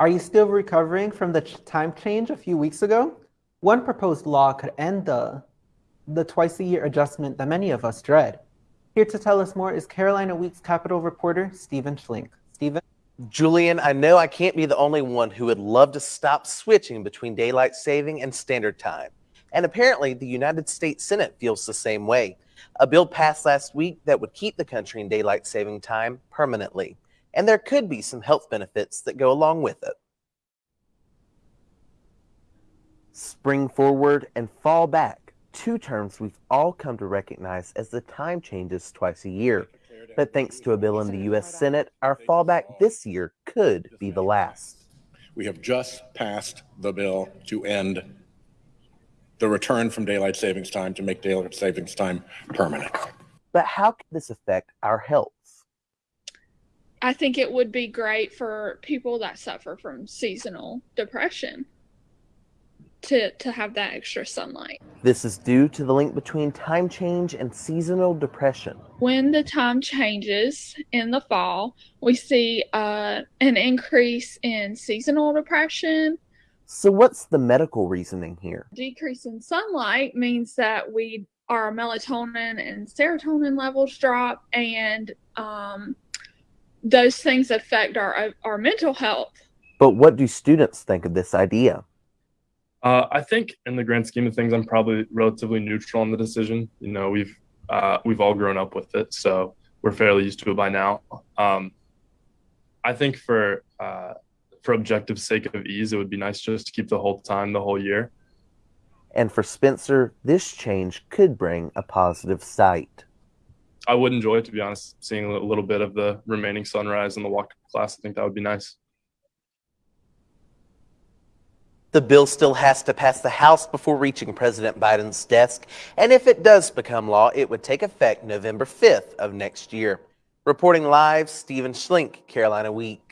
Are you still recovering from the time change a few weeks ago? One proposed law could end the, the twice a year adjustment that many of us dread. Here to tell us more is Carolina Week's Capitol reporter, Stephen Schlink. Stephen? Julian, I know I can't be the only one who would love to stop switching between daylight saving and standard time. And apparently, the United States Senate feels the same way. A bill passed last week that would keep the country in daylight saving time permanently. And there could be some health benefits that go along with it. Spring forward and fall back, two terms we've all come to recognize as the time changes twice a year. But thanks to a bill in the U.S. Senate, our fallback this year could be the last. We have just passed the bill to end the return from daylight savings time to make daylight savings time permanent. But how could this affect our health? I think it would be great for people that suffer from seasonal depression to, to have that extra sunlight. This is due to the link between time change and seasonal depression. When the time changes in the fall, we see uh, an increase in seasonal depression. So, what's the medical reasoning here? Decrease in sunlight means that we our melatonin and serotonin levels drop, and um, those things affect our our mental health. But what do students think of this idea? Uh, I think, in the grand scheme of things, I'm probably relatively neutral on the decision. You know, we've uh, we've all grown up with it, so we're fairly used to it by now. Um, I think for uh, for objective sake of ease, it would be nice just to keep the whole time, the whole year. And for Spencer, this change could bring a positive sight. I would enjoy it, to be honest, seeing a little bit of the remaining sunrise in the walk class. I think that would be nice. The bill still has to pass the House before reaching President Biden's desk, and if it does become law, it would take effect November 5th of next year. Reporting live, Stephen Schlink, Carolina Week.